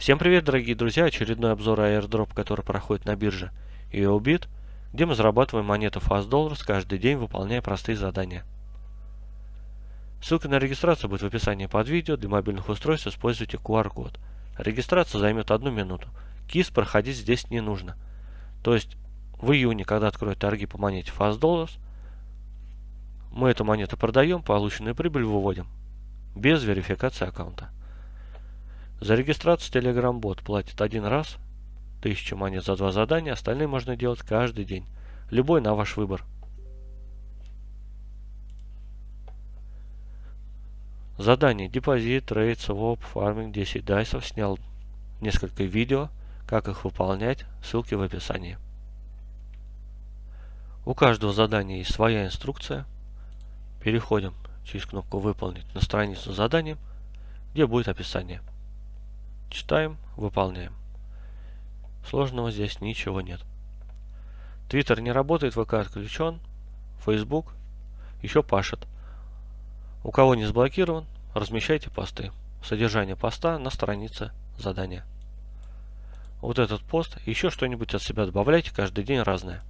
Всем привет, дорогие друзья! Очередной обзор airdrop, который проходит на бирже EOBIT, где мы зарабатываем монету Fast Dollars каждый день, выполняя простые задания. Ссылка на регистрацию будет в описании под видео. Для мобильных устройств используйте QR-код. Регистрация займет одну минуту. КИС проходить здесь не нужно. То есть в июне, когда откроют торги по монете Fast Dollars, мы эту монету продаем, полученную прибыль выводим без верификации аккаунта. За регистрацию Telegram-бот платит один раз, 1000 монет за два задания, остальные можно делать каждый день. Любой на ваш выбор. Задание депозит, trade, своп, фарминг, 10 дайсов. Снял несколько видео, как их выполнять, ссылки в описании. У каждого задания есть своя инструкция. Переходим через кнопку «Выполнить» на страницу задания, где будет описание. Читаем, выполняем. Сложного здесь ничего нет. Твиттер не работает, ВК отключен, Фейсбук еще пашет. У кого не заблокирован, размещайте посты. Содержание поста на странице задания. Вот этот пост, еще что-нибудь от себя добавляйте, каждый день разное.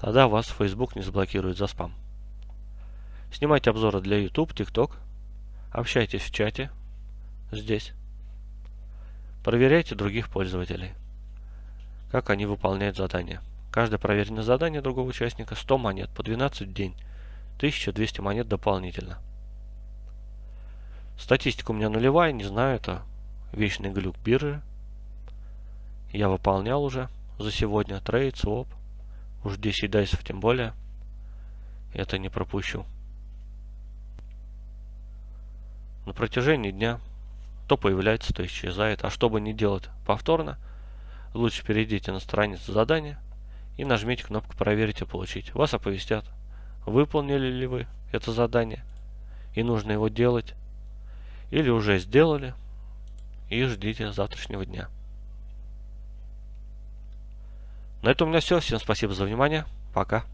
Тогда вас Facebook не заблокирует за спам. Снимайте обзоры для YouTube, TikTok. Общайтесь в чате здесь. Проверяйте других пользователей, как они выполняют задания. Каждое проверенное задание другого участника 100 монет по 12 в день, 1200 монет дополнительно. Статистика у меня нулевая, не знаю, это вечный глюк биржи. Я выполнял уже за сегодня трейд, своп, уж 10 дайсов тем более. Это не пропущу. На протяжении дня то появляется, то исчезает. А чтобы не делать повторно, лучше перейдите на страницу задания и нажмите кнопку «Проверить и получить». Вас оповестят, выполнили ли вы это задание и нужно его делать, или уже сделали и ждите завтрашнего дня. На этом у меня все. Всем спасибо за внимание. Пока.